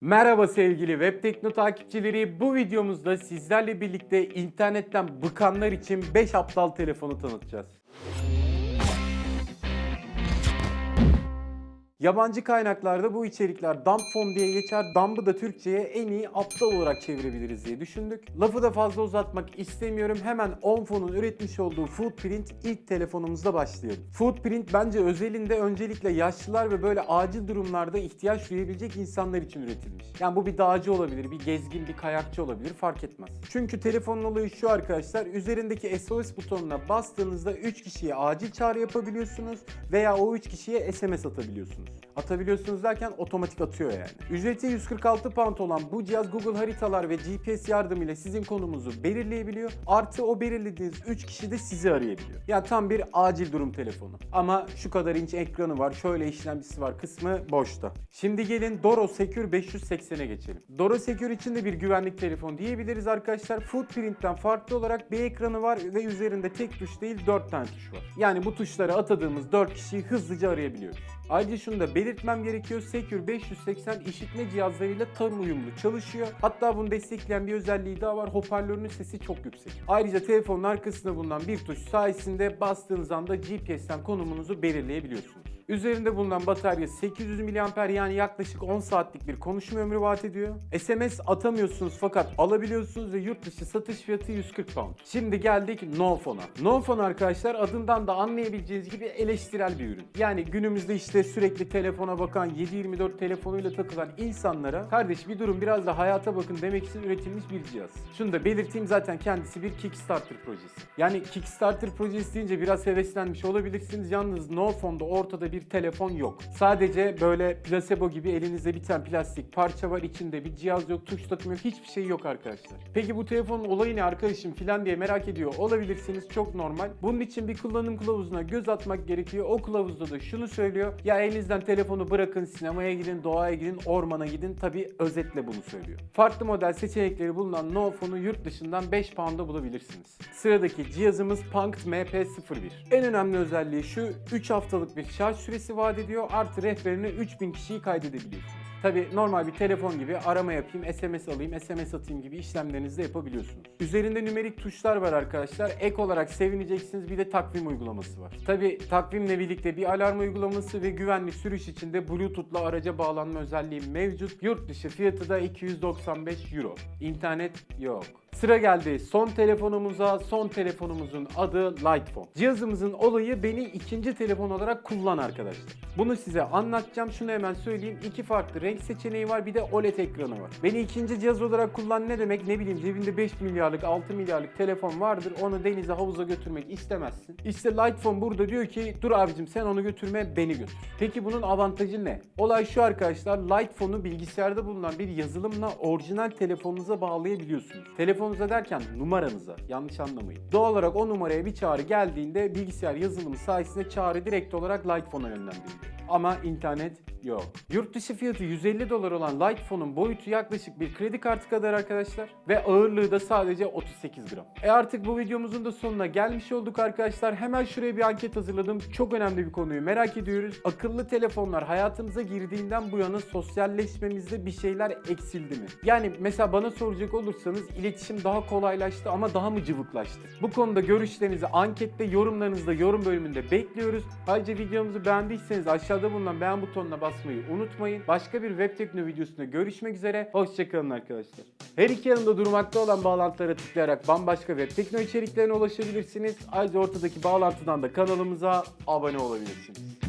Merhaba sevgili Web Tekno takipçileri. Bu videomuzda sizlerle birlikte internetten bıkanlar için 5 aptal telefonu tanıtacağız. Yabancı kaynaklarda bu içerikler dump phone diye geçer. Dump'ı da Türkçe'ye en iyi aptal olarak çevirebiliriz diye düşündük. Lafı da fazla uzatmak istemiyorum. Hemen Onphone'un üretmiş olduğu Footprint ilk telefonumuzda başlayalım. Footprint bence özelinde öncelikle yaşlılar ve böyle acil durumlarda ihtiyaç duyabilecek insanlar için üretilmiş. Yani bu bir dağcı olabilir, bir gezgin, bir kayakçı olabilir fark etmez. Çünkü telefonun olayı şu arkadaşlar. Üzerindeki SOS butonuna bastığınızda 3 kişiye acil çağrı yapabiliyorsunuz veya o 3 kişiye SMS atabiliyorsunuz. Atabiliyorsunuz derken otomatik atıyor yani. Ücreti 146 pound olan bu cihaz Google haritalar ve GPS yardımıyla sizin konumuzu belirleyebiliyor. Artı o belirlediğiniz 3 kişi de sizi arayabiliyor. Yani tam bir acil durum telefonu. Ama şu kadar inç ekranı var, şöyle işlemcisi var kısmı boşta. Şimdi gelin Doro Secure 580'e geçelim. Doro Secure için de bir güvenlik telefonu diyebiliriz arkadaşlar. Footprint'ten farklı olarak bir ekranı var ve üzerinde tek tuş değil 4 tane tuş var. Yani bu tuşları atadığımız 4 kişiyi hızlıca arayabiliyoruz. Ayrıca şunu da belirtmem gerekiyor. Secure 580 işitme cihazlarıyla tam uyumlu çalışıyor. Hatta bunu destekleyen bir özelliği daha var. Hoparlörünün sesi çok yüksek. Ayrıca telefonun arkasında bulunan bir tuş sayesinde bastığınız anda GPS'ten konumunuzu belirleyebiliyorsunuz. Üzerinde bulunan batarya 800 mAh yani yaklaşık 10 saatlik bir konuşma ömrü vaat ediyor. SMS atamıyorsunuz fakat alabiliyorsunuz ve yurt dışı satış fiyatı 140 pound. Şimdi geldik NoPhone'a. NoPhone arkadaşlar adından da anlayabileceğiniz gibi eleştirel bir ürün. Yani günümüzde işte sürekli telefona bakan 7-24 telefonuyla takılan insanlara kardeş bir durum biraz da hayata bakın demek için üretilmiş bir cihaz. Şunu da belirteyim zaten kendisi bir Kickstarter projesi. Yani Kickstarter projesi deyince biraz heveslenmiş olabilirsiniz. Yalnız NoPhone'da ortada bir telefon yok. Sadece böyle placebo gibi elinizde bir tane plastik parça var. içinde bir cihaz yok, tuş takımı yok, hiçbir şey yok arkadaşlar. Peki bu telefonun olayı ne arkadaşım filan diye merak ediyor olabilirsiniz. Çok normal. Bunun için bir kullanım kılavuzuna göz atmak gerekiyor. O kılavuzda da şunu söylüyor. Ya elinizden telefonu bırakın, sinemaya gidin, doğaya gidin, ormana gidin. Tabi özetle bunu söylüyor. Farklı model seçenekleri bulunan NoPhone'u yurt dışından 5 pound'a bulabilirsiniz. Sıradaki cihazımız Punkt MP01. En önemli özelliği şu 3 haftalık bir şarj süresi vaat ediyor. Artı rehberine 3000 kişiyi kaydedebiliyorsunuz. Tabi normal bir telefon gibi arama yapayım, SMS alayım, SMS atayım gibi işlemlerinizi de yapabiliyorsunuz. Üzerinde nümerik tuşlar var arkadaşlar. Ek olarak sevineceksiniz bir de takvim uygulaması var. Tabi takvimle birlikte bir alarm uygulaması ve güvenli sürüş için de Bluetooth'la araca bağlanma özelliği mevcut. Yurt dışı fiyatı da 295 Euro. İnternet yok. Sıra geldi son telefonumuza. Son telefonumuzun adı Lightphone. Cihazımızın olayı beni ikinci telefon olarak kullan arkadaşlar. Bunu size anlatacağım. Şunu hemen söyleyeyim. İki farklı renk seçeneği var. Bir de OLED ekranı var. Beni ikinci cihaz olarak kullan ne demek? Ne bileyim cebinde 5 milyarlık 6 milyarlık telefon vardır. Onu denize havuza götürmek istemezsin. İşte Lightphone burada diyor ki dur abicim sen onu götürme beni götür. Peki bunun avantajı ne? Olay şu arkadaşlar. Lightphone'u bilgisayarda bulunan bir yazılımla orijinal telefonunuza bağlayabiliyorsunuz. Telefonunuza derken numaranıza. Yanlış anlamayın. Doğal olarak o numaraya bir çağrı geldiğinde bilgisayar yazılımı sayesinde çağrı direkt olarak Lightphone'a yönlendiriliyor. Ama internet yok. Yurt dışı fiyatı 150 dolar olan Lightphone'un boyutu yaklaşık bir kredi kartı kadar arkadaşlar. Ve ağırlığı da sadece 38 gram. E artık bu videomuzun da sonuna gelmiş olduk arkadaşlar. Hemen şuraya bir anket hazırladım. Çok önemli bir konuyu merak ediyoruz. Akıllı telefonlar hayatımıza girdiğinden bu yana sosyalleşmemizde bir şeyler eksildi mi? Yani mesela bana soracak olursanız iletişim daha kolaylaştı ama daha mı cıvıklaştı? Bu konuda görüşlerinizi ankette, yorumlarınızda, yorum bölümünde bekliyoruz. Ayrıca videomuzu beğendiyseniz aşağıda bulunan beğen butonuna basmayı unutmayın. Başka bir web tekno videosunda görüşmek üzere. Hoşçakalın arkadaşlar. Her iki yanında durmakta olan bağlantılara tıklayarak bambaşka web tekno içeriklerine ulaşabilirsiniz. Ayrıca ortadaki bağlantıdan da kanalımıza abone olabilirsiniz.